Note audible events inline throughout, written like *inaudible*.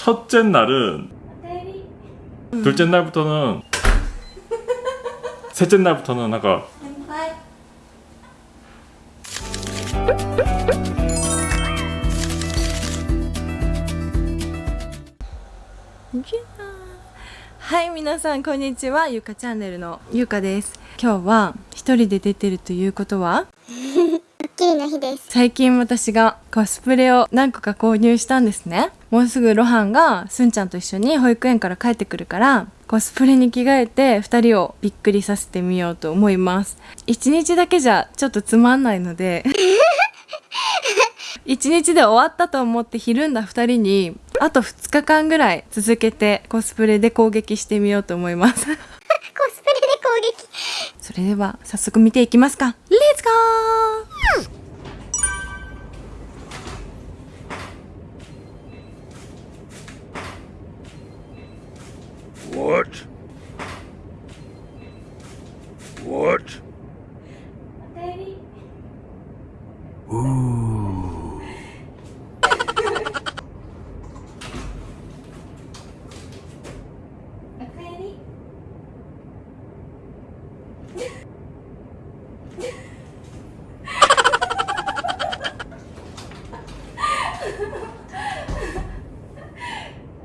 첫째 날은 둘째 날부터는 셋째 날부터는 아까 先輩はい皆さんこんにちはゆかチャンネルのゆかです今日は一人で出てるということは ドッキリの日です。最近私がコスプレを何個か購入したんですね。もうすぐロハンがすんちゃんと一緒に保育園から帰ってくるからコスプレに着替えて2人をびっくりさせてみようと思います。1日だけじゃちょっとつまんないので *laughs* 1日で終わったと思ってひるんだ2人にあと2日間ぐらい続けてコスプレで攻撃してみようと思います。*laughs* コスプレで攻撃。それでは早速見ていきますか。レッツゴー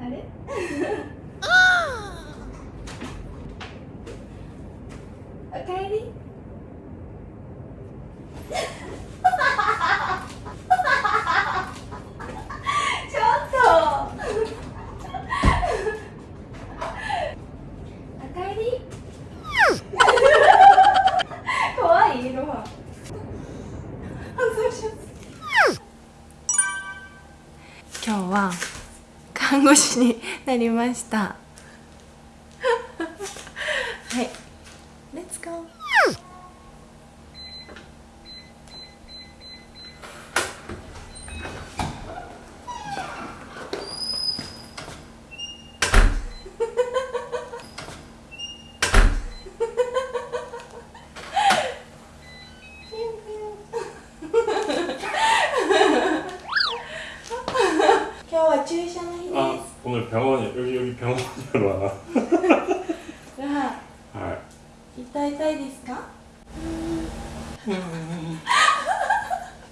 あれおかえり護士になりました。 오늘 병원에 여기 여기 병원으로 와. 야. 아. 이따 이따 이디스까?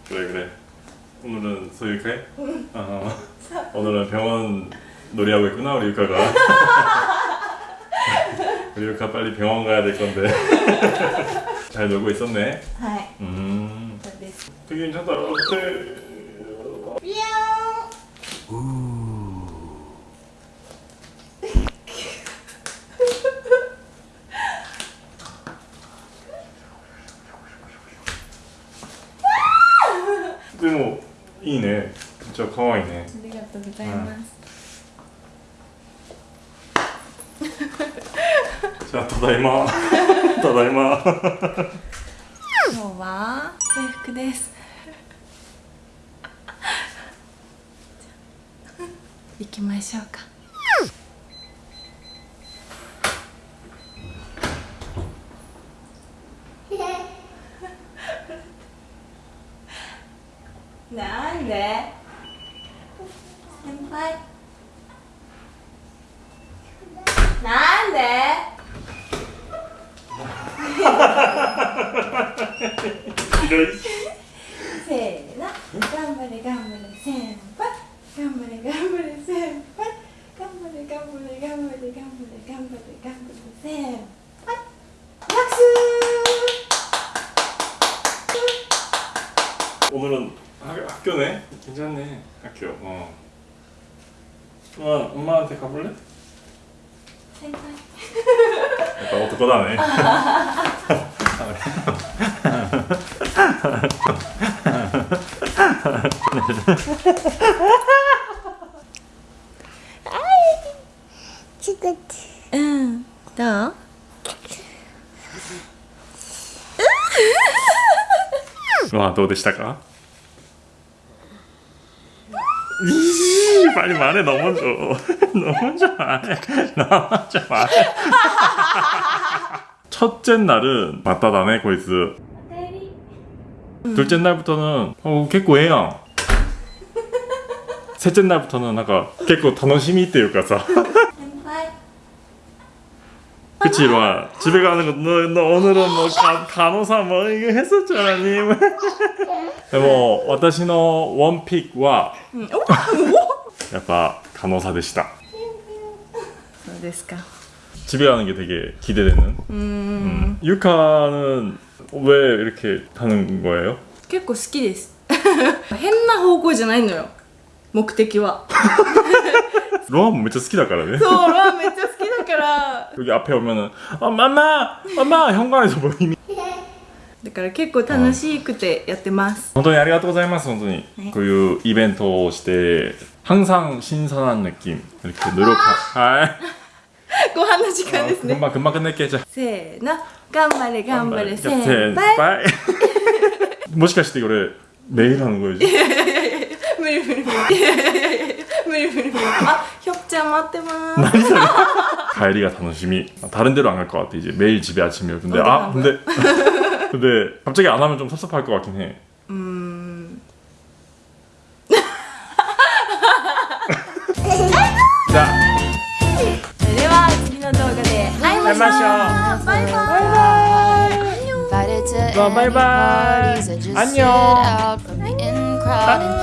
그래 그래. 오늘은 소유카이? 응. 어, 오늘은 병원 놀이하고 있구나 우리 유카가. *laughs* 우리 유카 빨리 병원 가야 될 건데. *laughs* 잘 놀고 있었네. 하이. 음. 되게 괜찮다. でもいいね。じゃあ可愛いね。ありがとうございます、じゃあただいま。*laughs* ただいま。今日は制服です行きましょうかなんで先輩なんでひどい。せーの頑張れ頑張れ先輩頑張れ頑張れ先輩頑張れ頑張れ頑張れ頑張れ頑張れ頑張れ先輩拍手 오늘은 학, 학교네. 괜찮네. 학교. 어. 엄마, 엄마한테 가볼래? 先輩 약간 어떡하다네.作って。うんどう 와, どうでしたか? 이, 빨리 말해. 너 먼저. 너 *laughs* 먼저 말해. 너 먼저 말해. *laughs* 첫째 날은 맞다다네, 고이스. 둘째 날부터는 어, 개꼬해요. 셋째 날부터는 약간 結構楽しみっていうかさ *laughs* 그치 로아 집에 가는 거 너, 너 오늘은 뭐 가, 간호사 뭐 이거 했었잖아 님 뭐, 私の 원픽は やっぱ 간호사 でしたそうですか 집에 가는 게 되게 기대되는 음. 유카는 왜 이렇게 하는 거예요? 結構好きです変な方向じゃないのよ目的は 로아めっちゃ好きだからねそうロアめっちゃ好き *laughs* *laughs* だから 여기 앞에 오면은 아 마마 마마 현관에서 뭐 이미 だから結構楽しくてやってます本当にありがとうございます本当に、こういうイベントをして 항상 신선한 느낌 이렇게 노력하 아, ご飯の時間ですね 금방 금방 끝낼게 자 せーの頑張れ頑張れ先先輩輩もしかしてこれ 매일 하는 거지? 無理無理無理いやいやいやいや無理無理無理あひょっちゃん待ってます 아니 소리 가이리가 자존심이 다른 데로 안 갈 것 같아 이제. 매일 집에 아침이요 근데 아 근데 *laughs* 근데 갑자기 안 하면 좀 섭섭할 것 같긴 해. 음... *laughs* 자. 내려와 지금 동안에 잘 마셔. 바이바이. 바이바이. 바이바이. 어, 안녕. 안녕